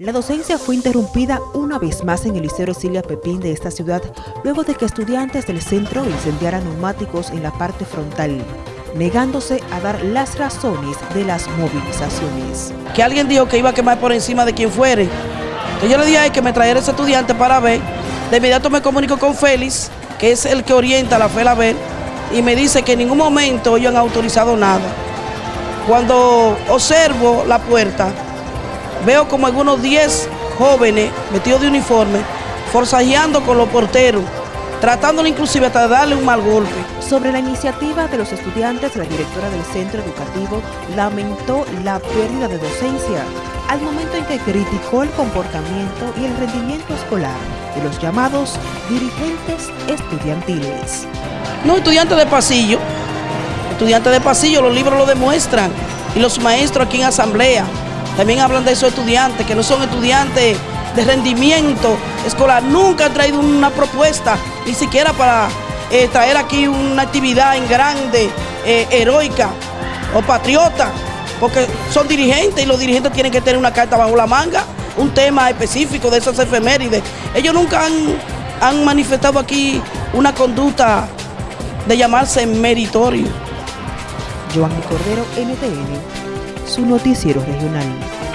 La docencia fue interrumpida una vez más en el Liceo Ercilia Pepín de esta ciudad, luego de que estudiantes del centro incendiaran neumáticos en la parte frontal, negándose a dar las razones de las movilizaciones. Que alguien dijo que iba a quemar por encima de quien fuere. Entonces yo le dije a que me trajera ese estudiante para ver. De inmediato me comunico con Félix, que es el que orienta la FELA ver, y me dice que en ningún momento ellos han autorizado nada. Cuando observo la puerta, veo como algunos 10 jóvenes vestidos de uniforme forzajeando con los porteros, tratándole inclusive hasta darle un mal golpe. Sobre la iniciativa de los estudiantes, la directora del centro educativo lamentó la pérdida de docencia al momento en que criticó el comportamiento y el rendimiento escolar de los llamados dirigentes estudiantiles. No, estudiantes de pasillo, estudiantes de pasillo, los libros lo demuestran, y los maestros aquí en asamblea. También hablan de esos estudiantes, que no son estudiantes de rendimiento escolar. Nunca han traído una propuesta, ni siquiera para eh, traer aquí una actividad en grande, eh, heroica o patriota, porque son dirigentes y los dirigentes tienen que tener una carta bajo la manga, un tema específico de esas efemérides. Ellos nunca han, han manifestado aquí una conducta de llamarse meritorio. Joan Cordero, NTN, su noticiero regional.